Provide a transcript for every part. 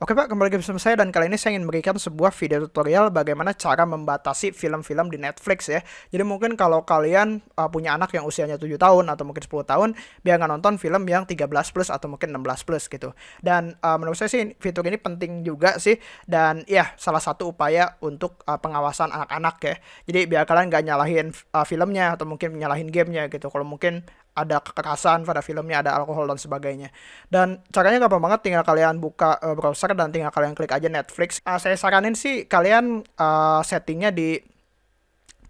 Oke Pak, kembali lagi bersama saya dan kali ini saya ingin memberikan sebuah video tutorial bagaimana cara membatasi film-film di Netflix ya. Jadi mungkin kalau kalian uh, punya anak yang usianya 7 tahun atau mungkin 10 tahun, biar nggak nonton film yang 13 plus atau mungkin 16 plus gitu. Dan uh, menurut saya sih fitur ini penting juga sih dan ya salah satu upaya untuk uh, pengawasan anak-anak ya. Jadi biar kalian nggak nyalahin uh, filmnya atau mungkin nyalahin gamenya gitu. Kalau mungkin ada kekerasan pada filmnya, ada alkohol dan sebagainya. Dan caranya gampang banget, tinggal kalian buka uh, browser dan tinggal kalian klik aja Netflix. Uh, saya saranin sih kalian uh, settingnya di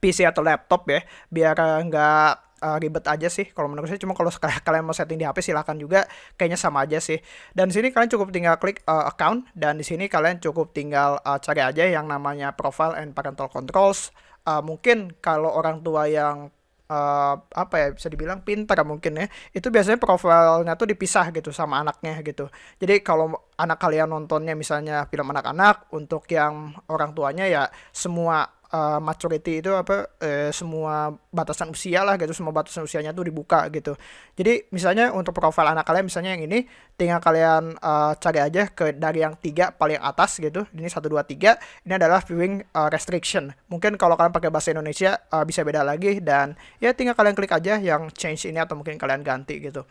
PC atau laptop ya, biar nggak uh, ribet aja sih kalau menurut saya cuma kalau kalian mau setting di HP silahkan juga kayaknya sama aja sih dan di sini kalian cukup tinggal klik uh, account dan di sini kalian cukup tinggal uh, cari aja yang namanya profile and parental controls uh, mungkin kalau orang tua yang uh, apa ya bisa dibilang pintar mungkin ya. Itu biasanya profilnya tuh dipisah gitu sama anaknya gitu. Jadi kalau anak kalian nontonnya misalnya film anak-anak untuk yang orang tuanya ya semua uh, maturity itu apa uh, semua batasan usia lah gitu semua batasan usianya tuh dibuka gitu. Jadi misalnya untuk profil anak kalian misalnya yang ini tinggal kalian uh, cari aja ke dari yang tiga paling atas gitu ini satu dua tiga ini adalah viewing uh, restriction. Mungkin kalau kalian pakai bahasa Indonesia uh, bisa beda lagi dan ya tinggal kalian klik aja yang change ini atau mungkin kalian ganti gitu.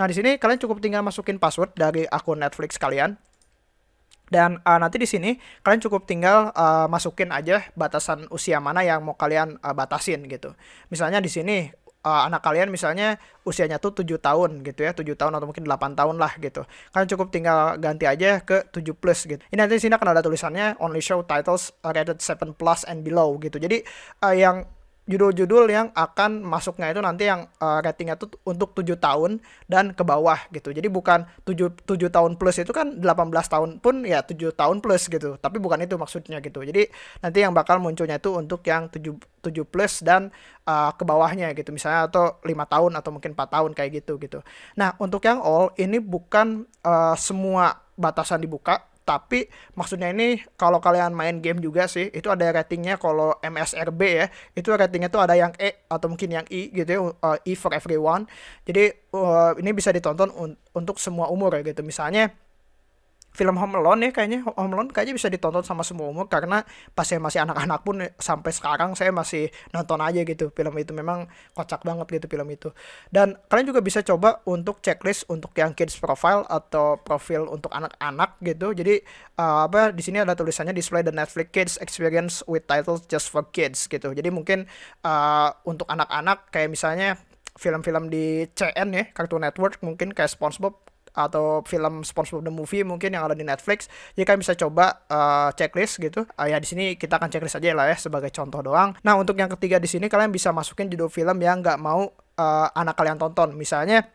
Nah di sini kalian cukup tinggal masukin password dari akun Netflix kalian dan uh, nanti di sini kalian cukup tinggal uh, masukin aja batasan usia mana yang mau kalian uh, batasin gitu. Misalnya di sini uh, anak kalian misalnya usianya tuh 7 tahun gitu ya, 7 tahun atau mungkin 8 tahun lah gitu. Kalian cukup tinggal ganti aja ke 7 plus gitu. Ini nanti di sini akan ada tulisannya only show titles rated 7 plus and below gitu. Jadi uh, yang judul-judul yang akan masuknya itu nanti yang uh, ratingnya tuh untuk 7 tahun dan ke bawah gitu. Jadi bukan 7 7 tahun plus itu kan 18 tahun pun ya 7 tahun plus gitu. Tapi bukan itu maksudnya gitu. Jadi nanti yang bakal munculnya itu untuk yang 7 7 plus dan uh, ke bawahnya gitu. Misalnya atau 5 tahun atau mungkin 4 tahun kayak gitu gitu. Nah, untuk yang all ini bukan uh, semua batasan dibuka tapi maksudnya ini kalau kalian main game juga sih itu ada ratingnya kalau MSRB ya. Itu ratingnya tuh ada yang E atau mungkin yang I gitu ya uh, E for everyone. Jadi uh, ini bisa ditonton un untuk semua umur ya gitu. Misalnya film Home Alone ya kayaknya. Home Alone kayaknya bisa ditonton sama semua umur karena pas saya masih anak-anak pun sampai sekarang saya masih nonton aja gitu film itu. Memang kocak banget gitu film itu. Dan kalian juga bisa coba untuk checklist untuk yang kids profile atau profil untuk anak-anak gitu. Jadi uh, apa di sini ada tulisannya display the Netflix Kids Experience with titles just for kids gitu. Jadi mungkin uh, untuk anak-anak kayak misalnya film-film di CN ya Cartoon Network mungkin kayak SpongeBob atau film SpongeBob the Movie mungkin yang ada di Netflix. Jadi kalian bisa coba uh, checklist gitu. Uh, ya di sini kita akan checklist aja lah ya sebagai contoh doang. Nah untuk yang ketiga di sini kalian bisa masukin judul film yang nggak mau uh, anak kalian tonton. Misalnya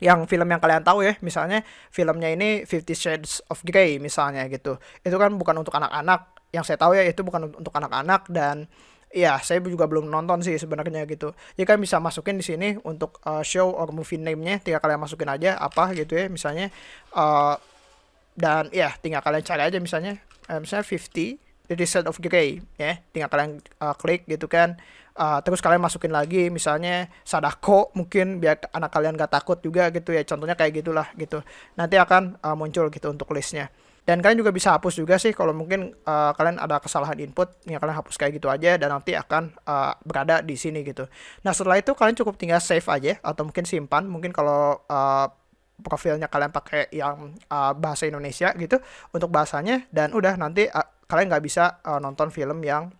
yang film yang kalian tahu ya, misalnya filmnya ini Fifty Shades of Grey misalnya gitu. Itu kan bukan untuk anak-anak. Yang saya tahu ya itu bukan untuk anak-anak dan Iya, saya juga belum nonton sih sebenarnya gitu. Ya kan bisa masukin di sini untuk uh, show or movie name-nya, tinggal kalian masukin aja apa gitu ya, misalnya uh, dan ya tinggal kalian cari aja misalnya uh, misalnya 50 The Descent of Grey ya, tinggal kalian uh, klik gitu kan. Uh, terus kalian masukin lagi misalnya Sadako mungkin biar anak kalian gak takut juga gitu ya. Contohnya kayak gitulah gitu. Nanti akan uh, muncul gitu untuk listnya. Dan kalian juga bisa hapus juga sih kalau mungkin uh, kalian ada kesalahan input, ya kalian hapus kayak gitu aja dan nanti akan uh, berada di sini gitu. Nah setelah itu kalian cukup tinggal save aja atau mungkin simpan. Mungkin kalau uh, profilnya kalian pakai yang uh, bahasa Indonesia gitu untuk bahasanya dan udah nanti uh, kalian nggak bisa uh, nonton film yang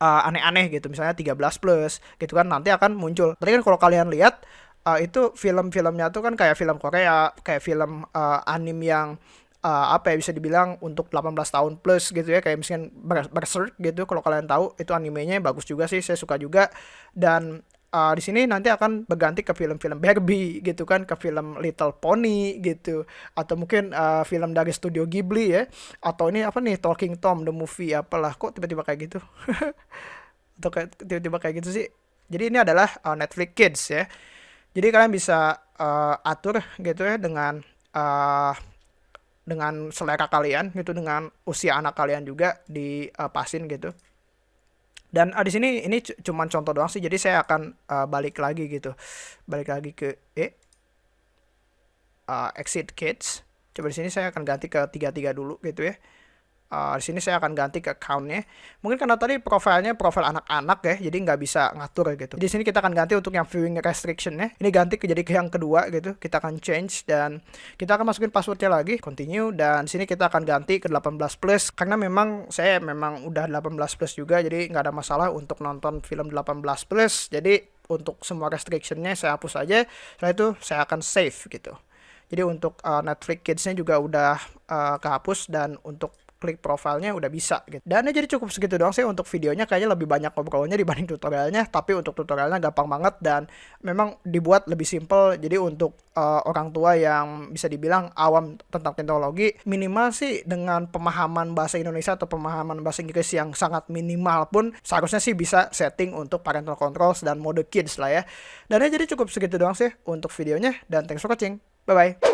aneh-aneh uh, gitu misalnya 13 plus gitu kan nanti akan muncul. Tadi kan kalau kalian lihat uh, itu film-filmnya tuh kan kayak film Korea, kayak film uh, anim yang uh, apa ya bisa dibilang untuk 18 tahun plus gitu ya. Kayak misalnya Berserk gitu kalau kalian tahu itu animenya bagus juga sih saya suka juga. Dan uh, di sini nanti akan berganti ke film-film Barbie gitu kan ke film Little Pony gitu. Atau mungkin uh, film dari studio Ghibli ya. Atau ini apa nih Talking Tom the movie apalah kok tiba-tiba kayak gitu? Atau kayak tiba-tiba kayak gitu sih. Jadi ini adalah uh, Netflix Kids ya. Jadi kalian bisa uh, atur gitu ya dengan uh, dengan selera kalian gitu dengan usia anak kalian juga dipasin gitu. Dan uh, di sini ini cuma contoh doang sih jadi saya akan uh, balik lagi gitu. Balik lagi ke eh uh, exit kids. Coba di sini saya akan ganti ke 33 dulu gitu ya Uh, di sini saya akan ganti ke accountnya. Mungkin karena tadi profilnya profil anak-anak ya, jadi nggak bisa ngatur gitu. Di sini kita akan ganti untuk yang viewing restriction ya. Ini ganti ke jadi ke yang kedua gitu. Kita akan change dan kita akan masukin passwordnya lagi, continue dan sini kita akan ganti ke 18 plus karena memang saya memang udah 18 plus juga, jadi nggak ada masalah untuk nonton film 18 plus. Jadi untuk semua restrictionnya saya hapus aja. Setelah itu saya akan save gitu. Jadi untuk uh, Netflix Kids-nya juga udah uh, kehapus dan untuk klik profilnya udah bisa gitu. Dan jadi cukup segitu doang sih untuk videonya kayaknya lebih banyak ngobrolnya dibanding tutorialnya, tapi untuk tutorialnya gampang banget dan memang dibuat lebih simple. Jadi untuk uh, orang tua yang bisa dibilang awam tentang teknologi, minimal sih dengan pemahaman bahasa Indonesia atau pemahaman bahasa Inggris yang sangat minimal pun seharusnya sih bisa setting untuk parental controls dan mode kids lah ya. Dan jadi cukup segitu doang sih untuk videonya dan thanks for watching. Bye bye.